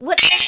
What?